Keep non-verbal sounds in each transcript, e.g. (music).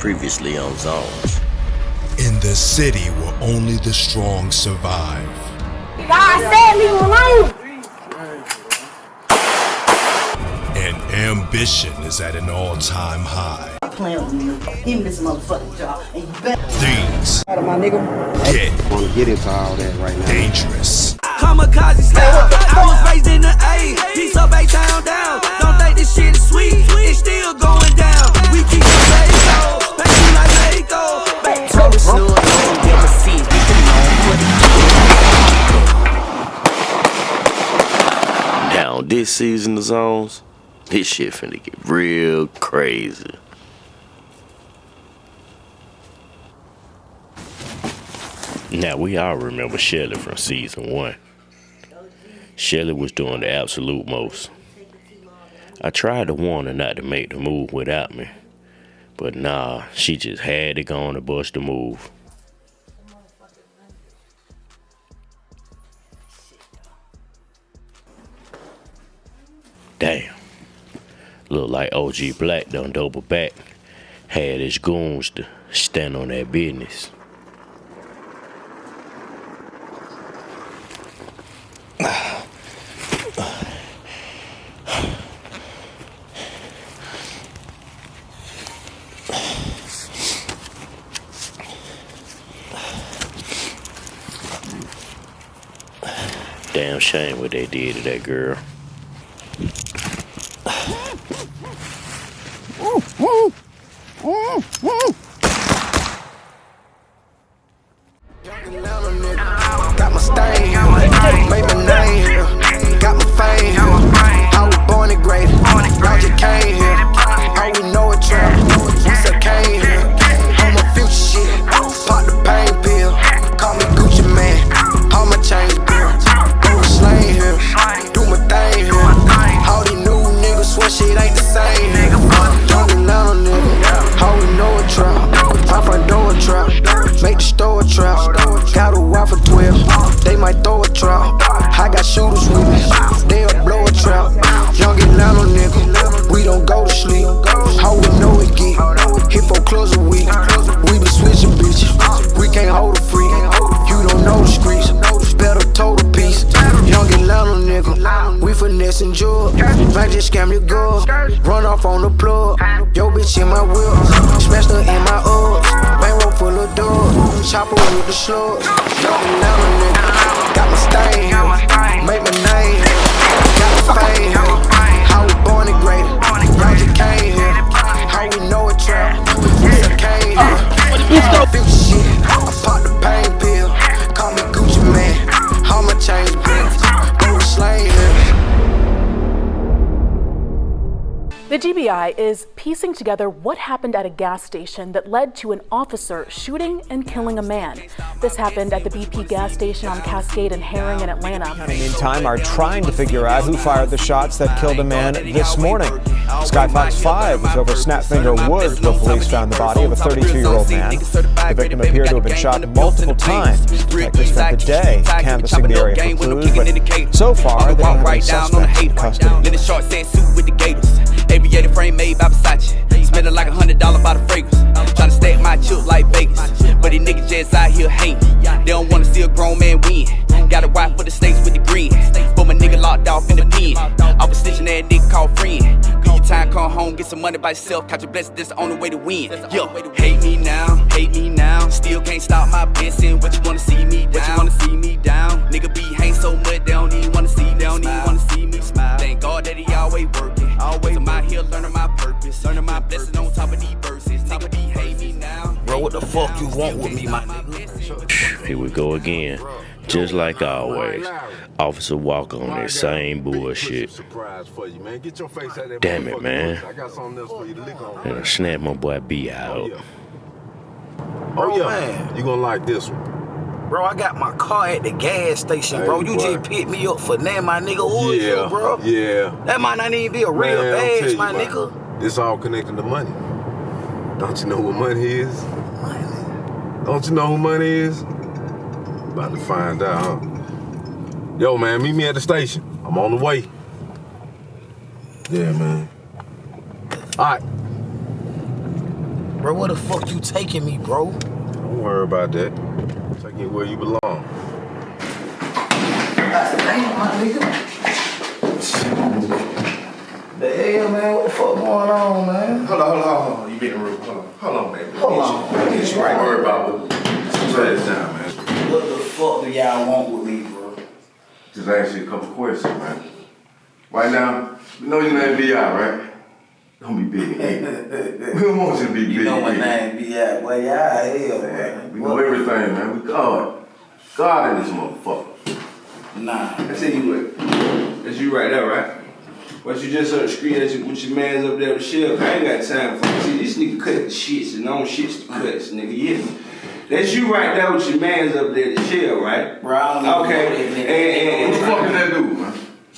Previously on Zones. In the city where only the strong survive. God said leave him alone. And ambition is at an all-time high. playing with me. Give me this motherfucking job. And you better. Things Out of my nigga. get want to get into all that right now. dangerous. Kamikaze style. I was raised in the A. Piece up A town down. Don't think this shit is sweet. It's still going down. We keep the peso. Back to like Mexico. Back to Snug on them seats, we can know what Now, this season of Zones, this shit finna get real crazy. Now, we all remember Shelly from season one. Shelly was doing the absolute most. I tried to warn her not to make the move without me, but nah, she just had to go on and bust the move. Damn. Look like OG Black done double back. Had his goons to stand on that business. Damn shame what they did to that girl. Shit ain't the same with the slugs. Young Atlanta nigga. Got my stain. Make my name. Got my fame. How we born and graded. Y'all came here. How we know it trap. We still came here. I feel shit. I pop the pain pill. Call me Gucci Mane. All my chains built. Go to here. The GBI is piecing together what happened at a gas station that led to an officer shooting and killing a man. This happened at the BP gas station on Cascade and Herring in Atlanta. In the meantime, are trying to figure out who fired the shots that killed a man this morning. Sky Fox 5 was over Snapfinger Woods where police found the body of a 32-year-old man. The victim appeared to have been shot multiple times. Detectives spent the day canvassing the area for clues, but so far they don't have any suspects in custody. Little short set suit with the gators. Aviator frame made by Versace. Spending like a hundred dollar by the fragrance. Tryna stack my chip like Vegas. But these niggas just out here hating. They don't wanna see a grown man win. Got a wife for the snakes with the green. But my nigga locked off in the pen. I was stitching that nigga called friend. Do your time, come home, get some money by yourself. Count your blessings, that's the only way to win. Yo, hate me now, hate me now. Still can't stop my blessing. What you wanna see me down? What you wanna see me down? Nigga be hang so much, they don't even wanna see me. They don't even wanna see me smile. Thank God that he always working. Always here learning my purpose. Learning my blessing on top of these verses. Top of these hate me now. Bro, what the fuck you want with me, my nigga? Here we go again. Just like always. Officer Walker on that same bullshit. Damn it, man. And I snap my boy B out. Oh, oh yeah. man. You gonna like this one. Bro, I got my car at the gas station, bro. Hey, You boy. just picked me up for that, my nigga. Who is yeah, you, bro? Yeah. That might not even be a real Man, badge, telling my you, nigga. This all connected to money. Don't you know what money is? Don't you know who money is? About to find out, huh? Yo, man, meet me at the station. I'm on the way. Yeah, man. All right. Bro, where the fuck you taking me, bro? Don't worry about that. You where you belong. Damn, my nigga. The hell, man? What the fuck going on, man? Hold on, hold on, hold on. You being rude. Hold on. Hold on, baby. Hold on. Get you right. Don't worry about lay this down, man. What the fuck do y'all want with me, bro? Just ask you a couple questions, man. Right now, you know your name B.I., right? Don't be big. (laughs) we don't want you to be big. You know my name be at, boy. Y'all hell, Man, man. we know everything, man. We God. God in this motherfucker. Nah. I tell you what. That's you right there, right? What you just on the screen at you, with your mans up there with Shell, I ain't got time for it. See, this nigga cut the shits and on shits the cuts, nigga. Yeah. That's you right there with your mans up there at Shell, right? Bro, I don't even Okay. know And, and, What the fuck did that do, man?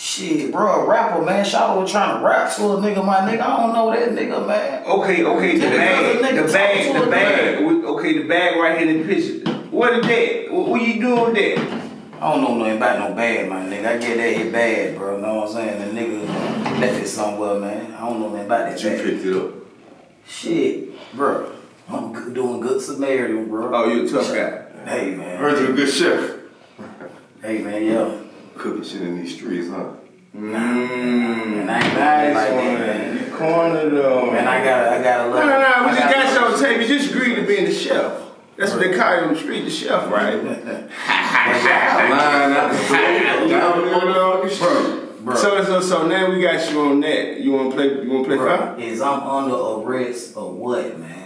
Shit, bro, a rapper, man. Shawty was trying to rap to a nigga, my nigga. I don't know that nigga, man. Okay, okay, the bag, the bag, the bag. We- Okay, the bag right here in the picture. What is that? What, what you doing with that? I don't know nothing about no bad, my nigga. I get that hit bad, bro. Know what I'm saying? The nigga left it somewhere, man. I don't know nothing about that You bag. picked it up. Shit, bro. I'm good, doing good Samaritan, bro. Oh, you a tough guy. Hey, man. Heard you a good chef. Hey, man, yo. Cooking shit in these streets, huh? Mmm. And I ain't Nice like that, one. man. You cornered them. Man, I got, I got a No, little. no, no. We just got got something to. You just agreed to being the chef. That's what they call you on the street, the chef, right? (laughs) Line out the (laughs) door, down the motherfucking street. Bro, So, so, so now we got you on that. You wanna play? You wanna play bro, five? is I'm under arrest or what, man?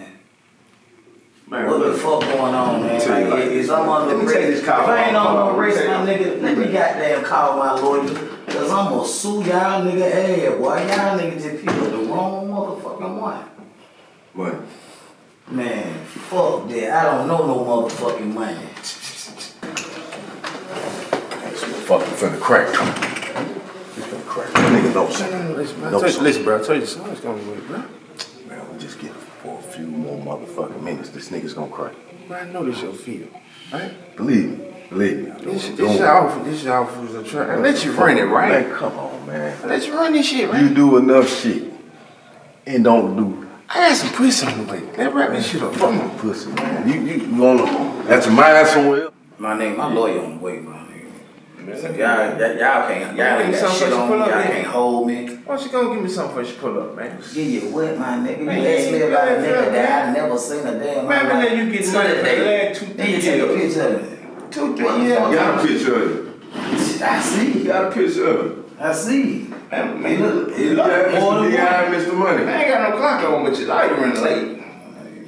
Man, What the fuck going on, man? Tell you Like, like is I'm under Let me take this call. If I ain't on no race, my nigga, let me goddamn call my lawyer. Cause I'm gonna sue y'all nigga ass, boy. Y'all nigga just picked up the wrong motherfucking one. Money. Man, fuck that. I don't know no motherfucking money. This motherfucker finna crack. He's finna crack. That nigga knows something. Listen, bro. Knows I told you- something. Listen, bro. I told you the song's gonna wait, bro. Man, we just get for a few more motherfucking minutes. This nigga's gonna cry. Bro, I know this your feel, right? Believe me. Believe me. This, Don't- this your offer. This your offer was a try. I let you run it, right? Man, come on, man. I let you run this shit, right? You do enough shit and don't do I got some pussy on the way. Let wrap this shit up. Fuck fucking pussy, man. You you you wanna got your mind somewhere? My name, my lawyer on the way, my nigga. Y'all, y'all, y'all can't, y'all ain't got shit on me. Y'all yeah. can't hold me. Why don't you gonna give me something before you pull up, man? Give you what, my nigga? You Man, asked me about a nigga that I me. never seen a day in my Man, life. man, let you get To money the for the day. last two, Then you take a picture of it. Two, three What the years. fuck? Got a picture of you. I see. Got a picture of you. I see. Man, man, look, look, it You look got more Mr. than D.I. one. and Mr. Money. I ain't got no clock on, but you like running late.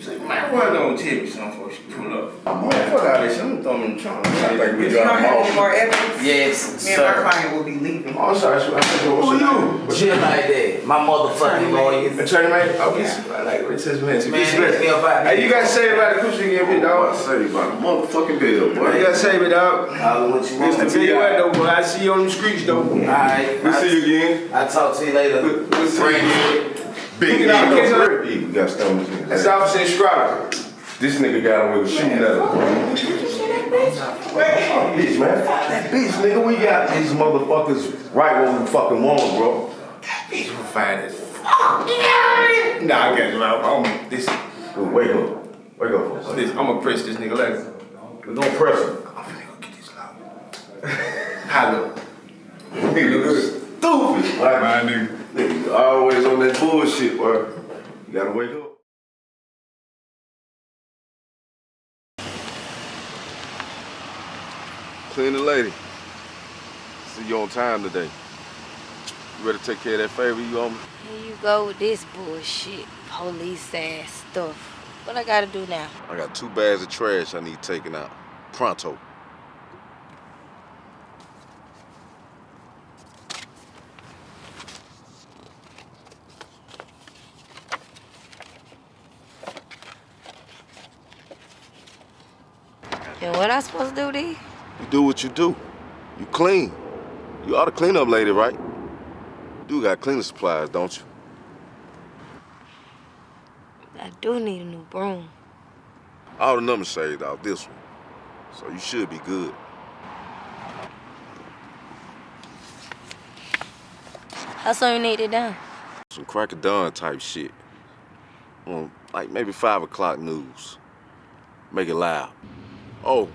So, man, why don't tell me something before you pull up? Man, fuck all this. I'm throwing in the trunk. I think we If you don't have any more evidence, Yes, me and my sir. client will be leaving. Oh, I'm sorry. I said, what's Who your you? name? Shit like that. My motherfucking lawyer. Attorney, man? Okay, I like what it says, man. Man, hit me up out Hey, you gotta say about the coochie again, big dog. I say about a motherfucking bill, You boy. gotta say it, dog. Holler what you want. Mr. Tell you what, though, boy, I see you on the streets, though. Alright. We'll see you again. I talk to you later. We'll see you again. Big Pick it up, pick it up. nigga. We got stomachs in That's here. Officer Estrada. This nigga got away with shooting at him. Bitch, man. Fuck that bitch, nigga. We got these motherfuckers right where we fucking want bro. Bitch, we're fine as fuck. Nah, I got you. I'm, this, Dude, wake up. Wake up. for this. I'm gonna press this nigga later. We gonna press him. I'm finna go get this loud. (laughs) Hello. Nigga, look stupid. Like, My nigga. nigga, always on that bullshit, bro. You gotta wake up. Clean the lady. See you on time today. You ready to take care of that favor you owe me? Here you go with this bullshit, police ass stuff. What I gotta do now? I got two bags of trash I need taken out. Pronto. And what I supposed to do these? You do what you do. You clean. You ought to clean up lady, right? You do got cleaning supplies, don't you? I do need a new broom. All the numbers saved out this one. So you should be good. How soon you need it done? Some crack of dawn type shit. on like maybe five o'clock news. Make it loud. Oh,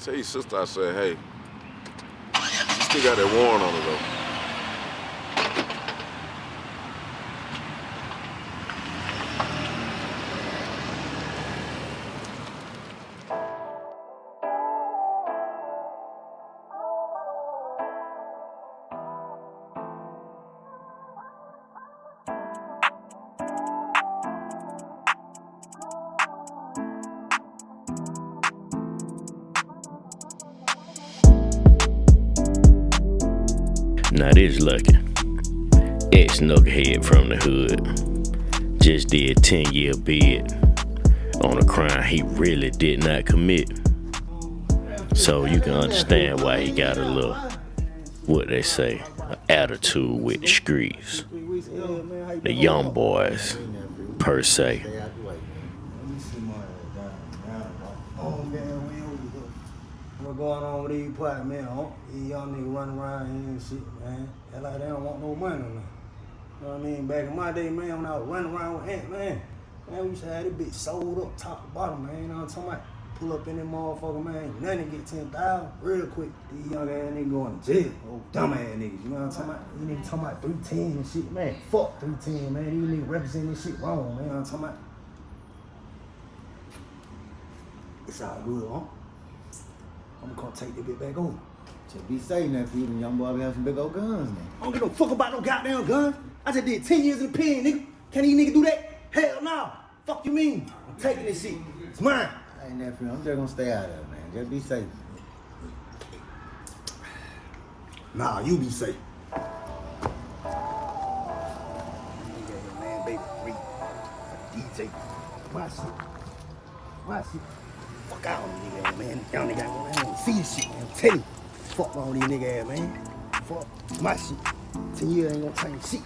tell your sister I said, hey, she still got that warrant on her though. This lucky. Ex knucklehead from the hood. Just did 10 year bid on a crime he really did not commit. So you can understand why he got a little, what they say, attitude with the streets. The young boys, per se. What going on with these party, man? Huh? These young niggas running around here and shit, man. They like they don't want no money, man. You know what I mean? Back in my day, man, when I was running around with Ant, man, man, we used to have this bitch sold up top to bottom, man. You know what I'm talking about? Pull up in that motherfucker, man. Nothing get 10,000 real quick. These young ass niggas going to jail. Oh, dumb ass niggas. You know what I'm talking about? These niggas talking about 310 and shit, man. Fuck 310, man. These niggas represent this shit wrong, man. You know what I'm talking about? It's all good, huh? I'm gonna take that bit back over. Just be safe now, for you them young boy be having some big old guns now. I don't give no fuck about no goddamn guns. I just did 10 years in the pen, nigga. Can these nigga do that? Hell no. Fuck you mean? I'm taking this shit. It's mine. I ain't nephew. I'm just gonna stay out of it, man. Just be safe. Nah, you be safe. Man, baby, free. DJ. Watch it. Watch it. Fuck on these niggas, man. Y'all niggas ain't gonna see this shit, man. Tell you. Fuck on these niggas, man. Fuck my shit. Ten years ain't gonna change shit.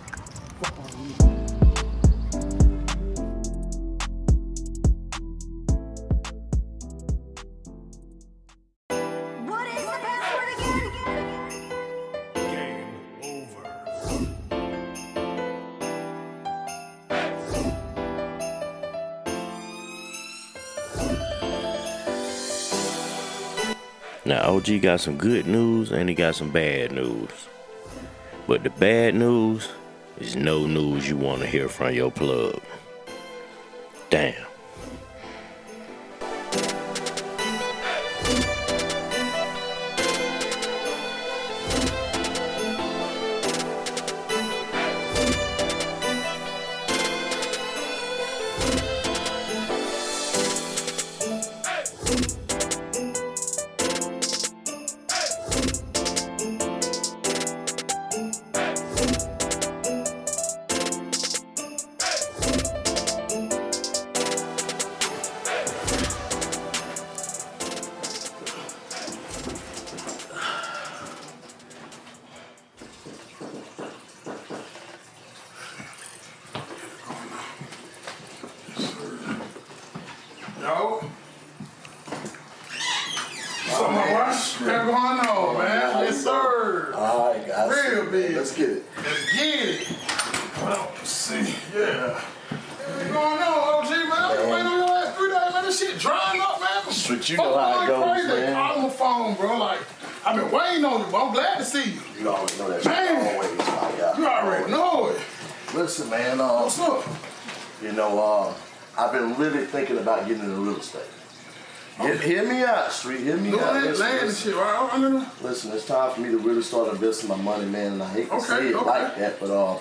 Fuck on these. OG got some good news and he got some bad news. But the bad news is no news you want to hear from your plug. Been really thinking about getting into real estate. Hear, hear me out, Street. Hear me Doing out. Listen, land listen. shit, right? I know. Listen, it's time for me to really start investing my money, man. And I hate to Okay, say it okay. like that, but uh,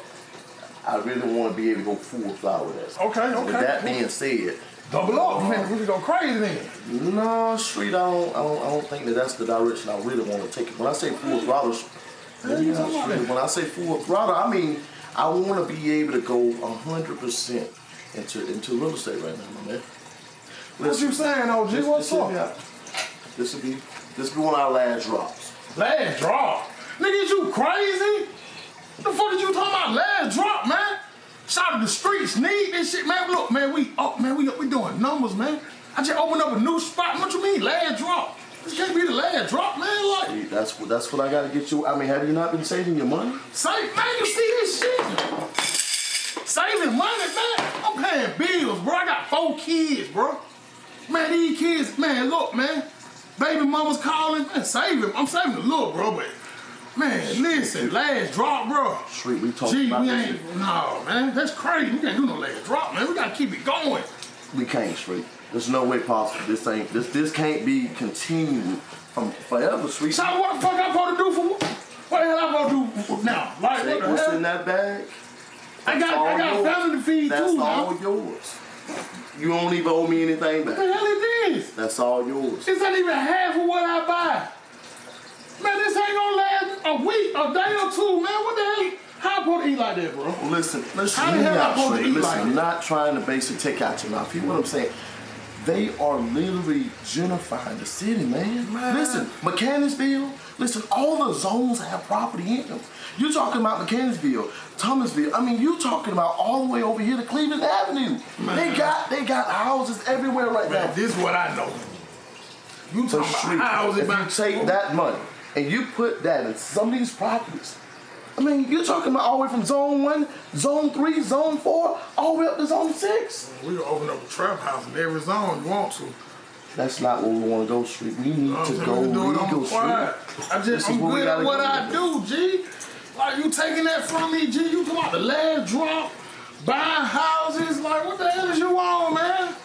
I really want to be able to go full fly with that. Okay, okay. With that being said, Double up, man. We can go crazy then. no, Street, I don't, I don't, I don't think that that's the direction I really want to take it. When I say full throttle, Hell, you talking about Street, when I say full throttle, I mean I want to be able to go hundred percent into into real estate right now, my man. What you saying, OG? This- What's this up? This will be this will be one of our last drops. Last drop. Nigga, is you crazy? The fuck did you talking about last drop, man? Shout out to the streets, need this shit, man. Look, man, we up, man. We up, we doing numbers, man. I just opened up a new spot. What you mean, last drop? This can't be the last drop, man. Like, See, that's what that's what I got to get you. I mean, have you not been saving your money? save, man. You see this shit? Saving money, man. I'm I'm paying bills, bro. I got four kids, bro. Man, these kids, man, look, man. Baby mama's calling, man, save him. I'm saving the little, bro, but man, listen, last drop, bro. Street, we talked Gee, about we ain't, no, man, that's crazy. We can't do no last drop, man. We gotta keep it going. We can't, Street. There's no way possible. This ain't this this can't be continued from forever, Street. So what the fuck I supposed to do for what? What the hell I supposed to do now? Like, what the what's hell? in that bag. I got, That's I all got yours. family to feed That's too all now. yours. You don't even owe me anything back. What the hell it is? That's all yours. It's not even half of what I buy. Man, this ain't gonna last a week, a day or two, man. What the hell? How I supposed to eat like that, bro? Listen, listen, How the hell I supposed to eat Listen, like I'm not trying to basically take out your mouth. You know what I'm saying? They are literally gentrifying the city, man. Listen, Mechanicsville, listen, all the zones have property in them. You're talking about Mechanicsville, Thomasville. I mean, you're talking about all the way over here to Cleveland Avenue. They got they got houses everywhere right Man, now. this is what I know. You talking Street, about houses, if you man. take that money and you put that in some of these properties, I mean, you're talking about all the way from zone one, zone three, zone four, all the way up to zone six. We can open up a trap house in every zone you want to. That's not where we want to go, Street. We need to go we can do it on legal. Street. I This just, is I'm good at what. I do, G. Like, you taking that from me, G. You come out the last drop, buying houses. Like, what the hell is you on, man?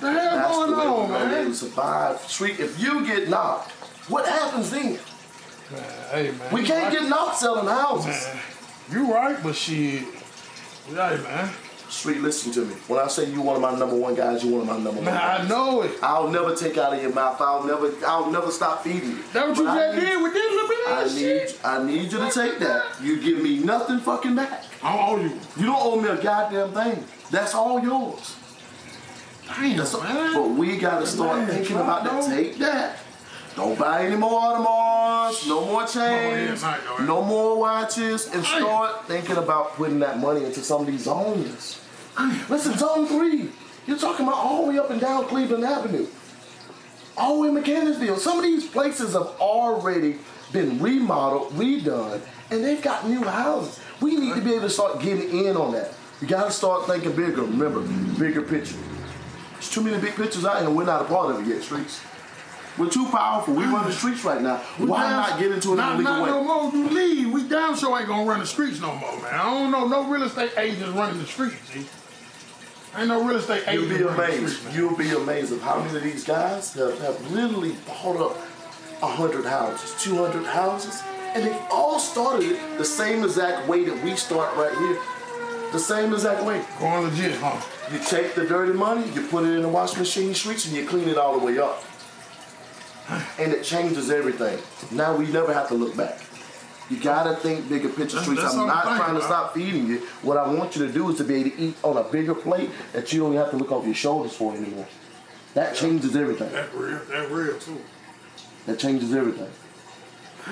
The hell That's going the way on, be able man? to survive. Street, if you get knocked, what happens then? Man, Hey, man. We can't right. get knocked selling houses. Man, you right, but shit. Right, man. Street, listen to me. When I say you one of my number one guys, you one of my number one Man, guys. I know it. I'll never take out of your mouth. I'll never I'll never stop feeding you. That what you just need- did with this little bit of I need shit. I need you to take that. You give me nothing fucking back. I owe you. You don't owe me a goddamn thing. That's all yours. Damn, That's all, man. but we gotta start Man, thinking about that. Take that. Don't buy any more Audemars, no more chains, Oh, yeah, no more watches, and start thinking about putting that money into some of these zones. Listen, zone three, you're talking about all the way up and down Cleveland Avenue, all the way in Mechanicsville. Some of these places have already been remodeled, redone, and they've got new houses. We need to be able to start getting in on that. You gotta start thinking bigger. Remember, bigger picture. There's too many big pictures out here, and we're not a part of it yet, streets. We're too powerful. We run the streets right now. Why down- not get into it in a not, legal not way? no more. You leave. We damn sure ain't gonna run the streets no more, man. I don't know no real estate agents running the streets, G. Ain't no real estate You'll agents be running the amazed. streets. You'll be amazed of how many of these guys have, have literally bought up hundred houses, two hundred houses, and they all started it the same exact way that we start right here. The same exact way. Going legit, huh? You take the dirty money, you put it in the washing machine streets, and you clean it all the way up. And it changes everything. Now we never have to look back. You gotta think bigger picture streets. I'm I'm not trying to about. stop feeding you. What I want you to do is to be able to eat on a bigger plate that you don't have to look over your shoulders for anymore. That changes everything. That real. That real too. That changes everything.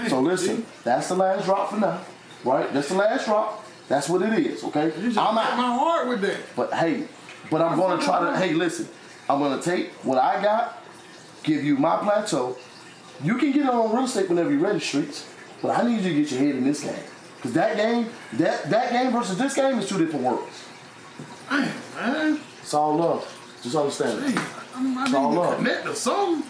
So listen, that's the last drop for now. Right? That's the last drop. That's what it is, okay? You just I'm out. my heart with that. But hey, but I'm gonna try to. Hey, listen, I'm gonna take what I got, give you my plateau. You can get it on real estate whenever you're ready, streets. But I need you to get your head in this game, cause that game, that that game versus this game is two different worlds. Damn, man. It's all love. Just understand it. I, mean, I It's all to love. connect to something.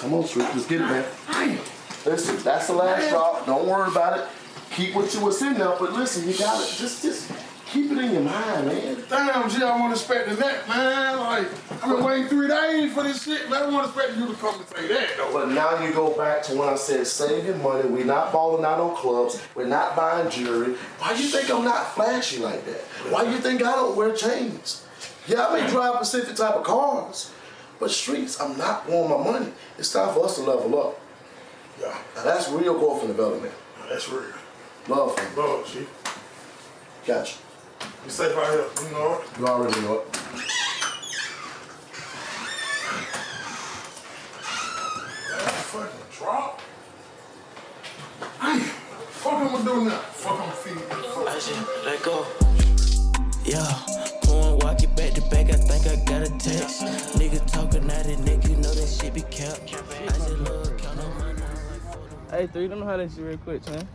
Come on, street, let's get it, man. Damn. Listen, that's the last drop. Don't worry about it. Keep what you was in there, but listen, you got it. Just, just keep it in your mind, man. Damn, G, I wasn't expecting that, man. Like, I've been waiting three days for this shit, man. I wasn't expecting you to come and say that, though. But now you go back to when I said save your money. We're not balling out on clubs. We're not buying jewelry. Why you think I'm not flashy like that? Why you think I don't wear chains? Yeah, I may drive specific type of cars, but streets, I'm not blowing my money. It's time for us to level up. Yeah, Now that's real growth and development. that's real. Love. Love, G. Gotcha. Be safe out here, you know it. You already know it. That fucking drop. Damn, fuck I'm gonna do now? Fuck I'm feed this I just let go. Yeah, pouring walk back to back. I think I got a text. Nigga talking at it, nigga, you know that shit be kept. I just love count on money. Hey, three, let me holler at you real quick, man.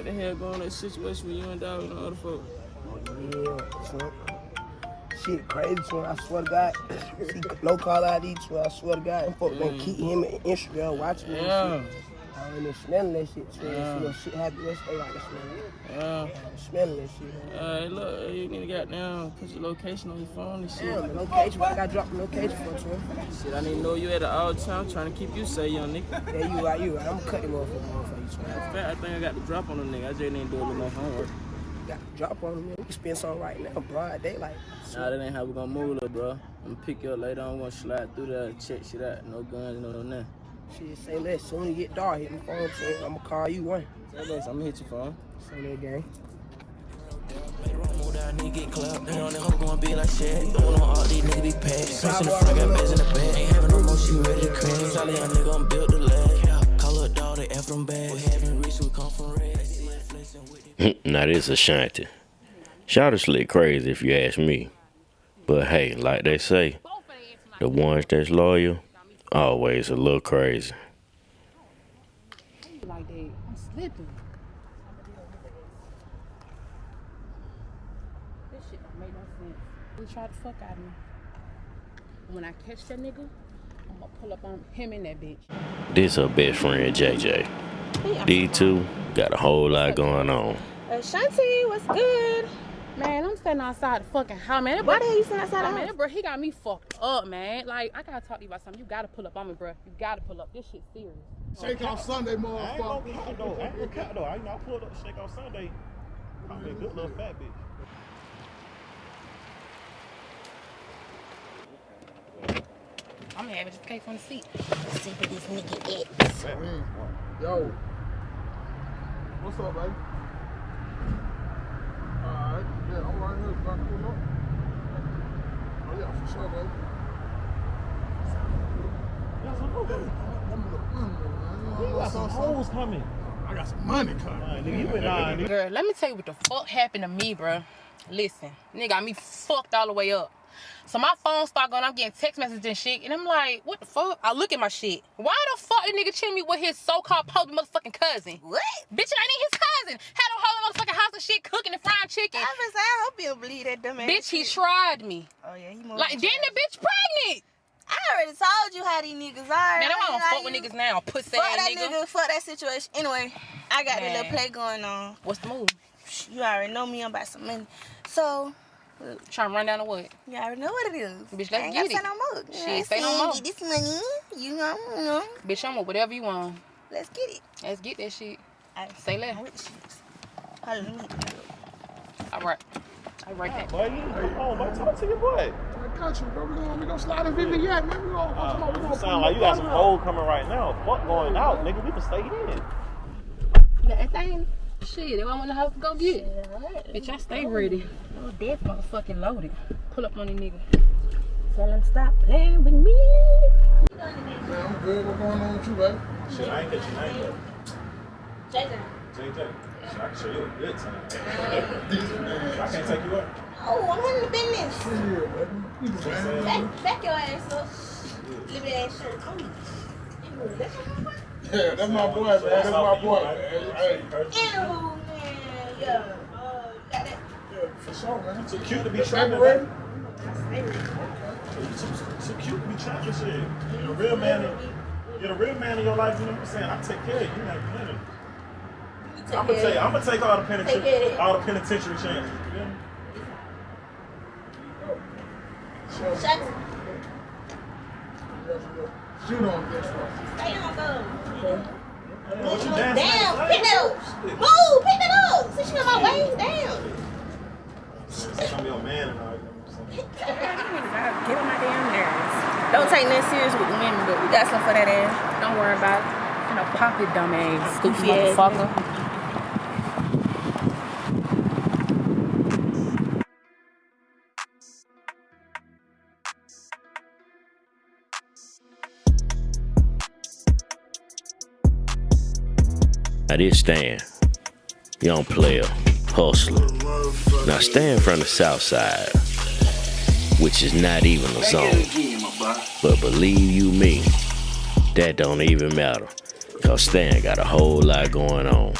What the hell going on in that situation with you and dog and the other folks? Yeah, son. Shit crazy, son. I swear to God. (coughs) See, no call ID, son. I swear to God. Them folks been mm. keep him in Instagram watching me Yeah. And shit. Been smelling that shit, son. Yeah. See that shit happen yesterday, like this, man. Yeah. Smelling that shit. Hey, look, you need to get down, put your location on your phone and shit. Damn, the location, I got dropped the location for, you. Shit, I need to know you at all time, trying to keep you safe, young nigga. Yeah, you right, you right. I'm gonna cut him off for you, son. In fact, I think I got the drop on the nigga. I just need to do a little more homework. Got the drop on him, man. We can spend some right now, broad daylight. Nah, that ain't how we gonna move, little bro. I'm gonna pick you up later. I'm gonna slide through there, check shit out. No guns, no nothing. Shit, say less. Soon as you get dark, hit my phone, son. I'm gonna call you one. Say less, I'm gonna hit your phone. Say that gang. Move down, nigga get clapped. And on the hoe gon' be like shit. Don't on all these niggas be packed. Punch in the front, got bags in the back. Ain't having no more, she ready to crash. Solid young nigga, I'm built to last. Call her dog, F them bad. We having rich, we come from red. (laughs) now this Ashanti. Shout slick crazy if you ask me. But hey, like they say, the ones that's loyal, always a little crazy. I'm. This shit don't make no sense. He tried to fuck out of me. When I catch that nigga, I'm gonna pull up on him and that bitch. This her best friend JJ. D2 got a whole lot going on. Ashanti, what's good? Man, I'm standing outside the fucking house, man. Why the hell you standing outside the Oh, Man, bro, he got me fucked up, man. Like, I gotta talk to you about something. You gotta pull up on me, bro. You gotta pull up. This shit serious. Shake off Sunday, motherfucker. I ain't gonna motherfucker. count though. I ain't gonna count though. I you know I pulled up shake on Sunday. Probably a good little fat bitch. I'm gonna have it just cake on the seat. See where this nigga at. Mm. Yo. What's up, baby? Alright, yeah, I'm right here. About to pull. Oh, yeah, for sure, baby. You got some hoes coming. I got some money coming. Nah, nigga, you been lying. Girl, let me tell you what the fuck happened to me, bro. Listen, nigga got me fucked all the way up. So my phone start going, I'm getting text messages and shit, and I'm like, what the fuck? I look at my shit. Why the fuck the nigga cheating me with his so-called post motherfucking cousin? What? Bitch, I ain't his cousin. Had a whole motherfucking house of shit cooking and frying chicken. I was I hope you don't believe that dumb ass. Bitch, he shit. tried me. Oh yeah, he Like, then the bitch pregnant. I already told you how these niggas are. Man, I don't fuck with niggas now, pussy Fuck ass that nigga. nigga. Fuck that situation. Anyway, I got a little play going on. What's the move? You already know me. I'm about some money. So. Trying to run down the what? You already know what it is. Bitch, let's I ain't get gotta it. say no more. You know Shit, what say no more. Get this money. You know, you know. Bitch, I'm with whatever you want. Let's get it. Let's get that shit. I, Say less. Hold on, let me. All right. All right. Yeah, boy, you come on, boy. Talk to your boy. I got you, bro. We gonna, we gonna slide in Vivian, man. We gonna, Uh, come on, we you gonna sound like you got some hoes coming right now. Fuck going out, nigga. We can stay in. You got that thing? Shit, they want the house to go get it. Bitch, I stay ready. Oh, that motherfucking loaded. Pull up on the nigga. Tell him stop playing with me. Man, I'm good. What's going on with you, baby? Shit, I ain't get your name yet. JJ. JJ. I can show you a good time. (laughs) (laughs) I can't take you up. Oh, I'm in the business. Yeah, baby. Back, back your ass up. Leave that ass shirt on. That's your boy. Yeah, that's my boy, man. That's my boy, man. Hey, Anywho, man, yeah. Uh, you that. yeah, for sure, man. It's Too cute to be Baby trapping. ready? You too, too cute to be trapping shit. You're a real man. You're a real man in your life. You know what I'm saying? I take care of you. Like, you know. I'm gonna take. I'm gonna take all the Take care of penitentiary, all the penitentiary chances. You feel me? Shut Shoot on this one. Stay on go. What you dancing Damn, pick that up. Move, pick that up. Since you on my way, damn. Since I'm your man and all. you know what I'm saying? Get on my damn nerves. Don't take that serious with women, but we got some for that ass. Don't worry about it. You know, pop it, dumb ass, goofy motherfucker. Now this Stan, young player, hustler. Now Stan from the south side, which is not even a zone. But believe you me, that don't even matter. Cause Stan got a whole lot going on.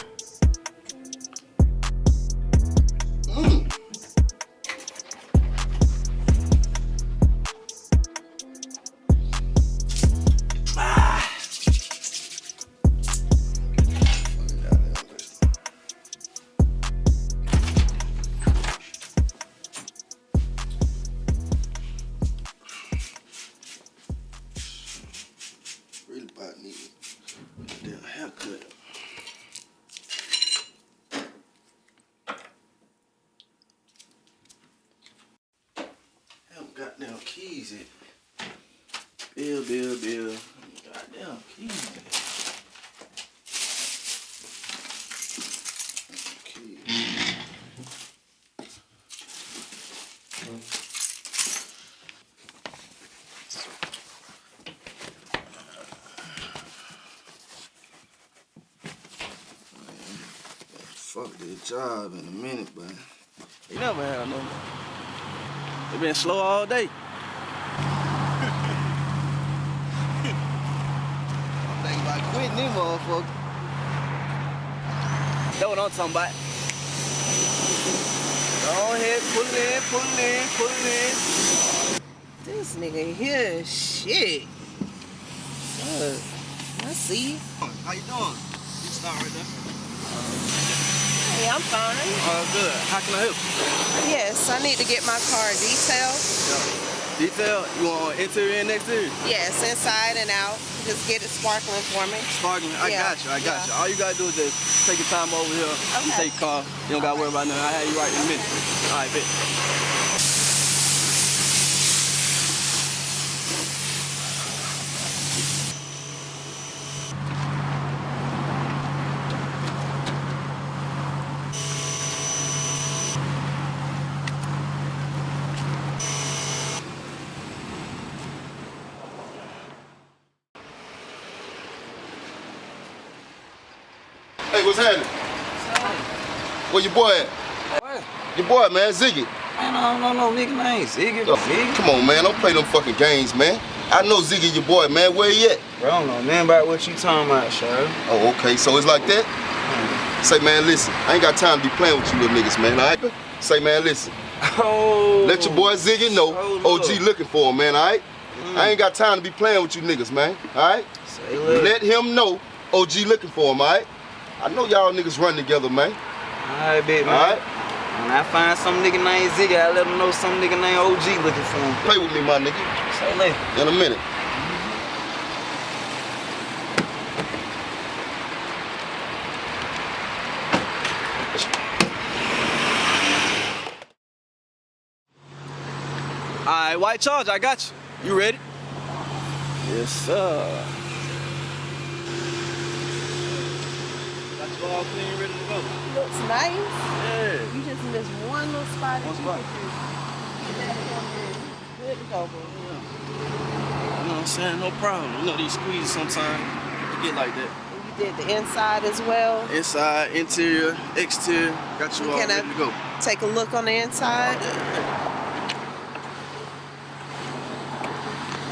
Fuck that job in a minute, but You never had no. They been slow all day. (laughs) I'm thinking about quitting them motherfuckers. That's what I'm talking about. Go ahead, pull it in, pull it in, pull it in. This nigga here, shit. Fuck. I see. How you doing? You start right there. I'm fine. Oh, good. How can I help you? Yes, I need to get my car detailed. Detail? You want interior and exterior? Yes, inside and out. Just get it sparkling for me. Sparkling. I Yeah, got you. I got yeah. you. All you gotta do is just take your time over here. You Okay. take your car. You don't gotta worry about nothing. I'll have you right in a minute. All right, bet. Hey, what's happening? Where your boy at? What? Your boy, man, Ziggy. Man, I don't know no nigga name. Ziggy. Oh, Ziggy. Come on, man, don't play them fucking games, man. I know Ziggy, your boy, man. Where he at? Bro, I don't know nothing about what you talking about, sure. Oh, okay, so it's like that? Say, man, listen, I ain't got time to be playing with you little niggas, man, all right? Say, man, listen. Oh. Let your boy Ziggy know OG looking for him, man, all right? Mm. I ain't got time to be playing with you niggas, man, all right? Say. Let him know OG looking for him, all right? I know y'all niggas run together, man. Alright, bet, man. All right? When I find some nigga named Ziggy, I let him know some nigga named OG looking for him. Play with me, my nigga. Say less. In a minute. All right, white charge. I got you. You ready? Yes, sir. You all clean, ready to go. Looks nice. Yeah. You just missed one little spot. One spot. You. Good to go. You know what I'm saying? No problem. You know these squeezes sometimes you get like that. You did the inside as well. Inside, interior, exterior. Got you all Can uh, ready to go. Take a look on the inside?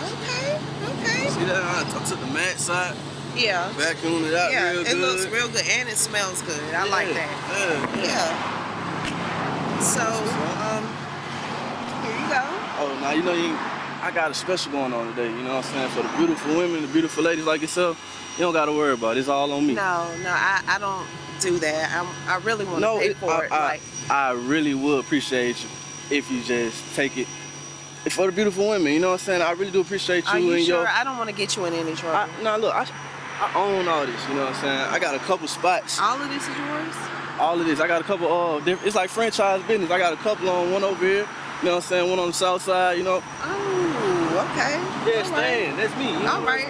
Okay, okay. See that? I, I took the mat side, Yeah. vacuumed it out yeah, real it looks real good and it smells good. I like that. Yeah. Yeah. So, um, here you go. Oh, now you know you. I got a special going on today. You know what I'm saying? For the beautiful women, the beautiful ladies like yourself, you don't gotta worry about it. It's all on me. No, no, I, I don't do that. I'm, I really want to No, pay for I, it. I, like, I really would appreciate you if you just take it for the beautiful women. You know what I'm saying? I really do appreciate you, are you and sure? your. I don't want to get you in any trouble. I, nah, look, I, I own all this. You know what I'm saying? I got a couple spots. All of this is yours? All of this. I got a couple. Uh, it's like franchise business. I got a couple on one over here. You know what I'm saying? One on the south side. You know. Oh, okay. Yeah, All Stan. That's me. You All right.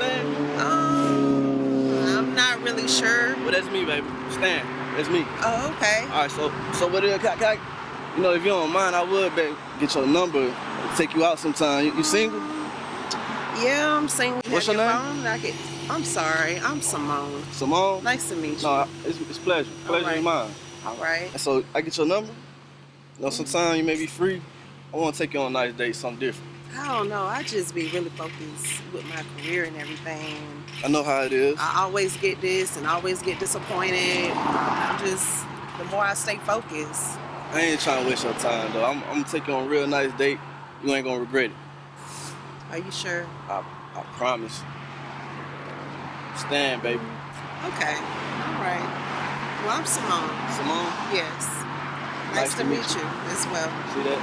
Um, I'm not really sure. But that's me, baby. Stan. That's me. Oh, okay. All right. So, so what? Is, can, I- can I- you know, if you don't mind, I would babe, get your number, take you out sometime. You, you single? Yeah, I'm single. What's Have your name? phone? I I'm sorry. I'm Simone. Simone? Nice to meet you. No, it's, it's pleasure. Pleasure right. is mine. All right. And so I get your number. You know, sometime you may be free. I want to take you on a nice date, something different. I don't know. I just be really focused with my career and everything. I know how it is. I always get this and always get disappointed. I'm just, the more I stay focused. I ain't trying to waste your time though. I'm, I'm gonna take you on a real nice date. You ain't gonna regret it. Are you sure? I, I promise. Stand, baby. Okay. All right. Well, I'm Simone. Simone? Yes. Nice, to, meet you. as well. See that?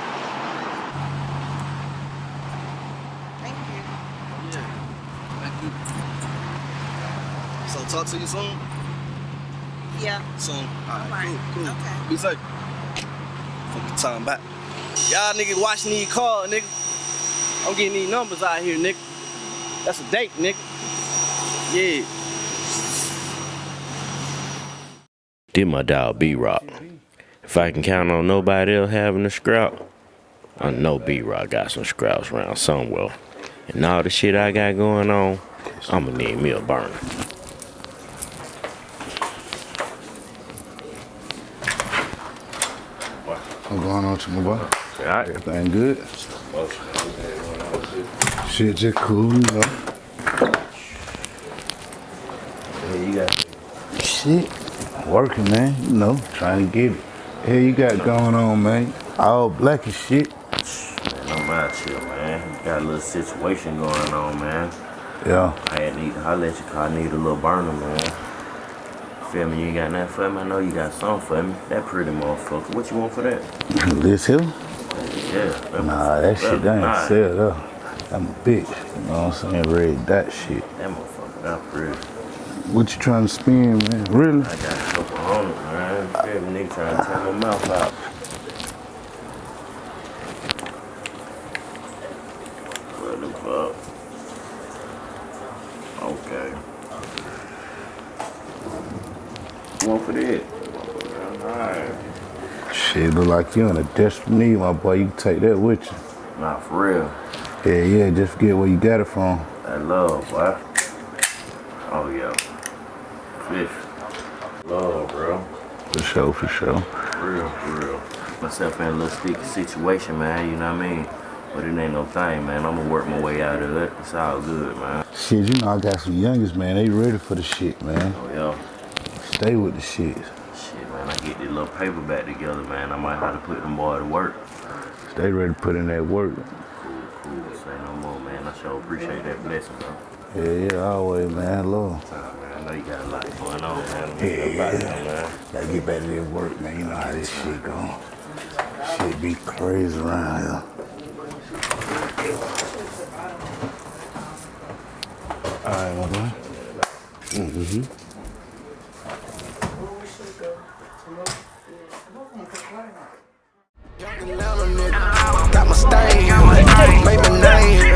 Thank you. Yeah. Thank you. So talk to you soon? Yeah. Soon. Alright, Alright. cool, cool. Okay. Be safe. Fuck time back. Y'all niggas watching these cars, nigga. I'm getting these numbers out here, nigga. That's a date, nigga. Yeah. Did my dog B Rock. If I can count on nobody else having a scrap, I know B Rock got some scraps around somewhere. And all the shit I got going on, I'ma need me a burner. What's going on with you, my boy? Alright. Everything good? Shit just cool, you know. Yeah, you got Shit. Working, man. You know, trying to get it. Hey, you got going on, man? All black as shit. Man, I'm out here, man. Got a little situation going on, man. Yeah. I had need I let you 'cause I need a little burner, man. Feel me? You ain't got nothing for me? I know you got something for me. That pretty motherfucker. What you want for that? (laughs) This here? Yeah. that Nah, that shit, that Nah, ain't sell though. I'm a bitch. You know what I'm saying? Red that shit. That motherfucker, that pretty. What you trying to spend, man? Really? I got a couple hundred, man. Feel me? Nigga trying to tear my mouth out. What the fuck? Okay. One for that. Alright. Shit, look like you in a desperate need, my boy. You can take that with you. Nah, for real. Yeah, yeah, just forget where you got it from. I love, boy. Oh, yeah. Fish. Love, bro. For sure, for sure. For real, for real. Myself in a little sticky situation, man, you know what I mean? But it ain't no thing, man. I'm gonna work my way out of it. It's all good, man. Shit, you know I got some youngest, man. They ready for the shit, man. Oh, yeah. Stay with the shit. Shit, man, I get this little paper back together, man. I might have to put them boy to work. Stay ready to put in that work. Cool, cool. say no more, man. I sure appreciate that blessing, bro. Yeah, yeah, always, man. Love. Man, I know you got a lot going on, man. Yeah, a lot, yeah. man. Gotta get back to that work, man. You know how this shit go. Shit be crazy around here. All right, my boy. Mm-hmm. Got my stain made my name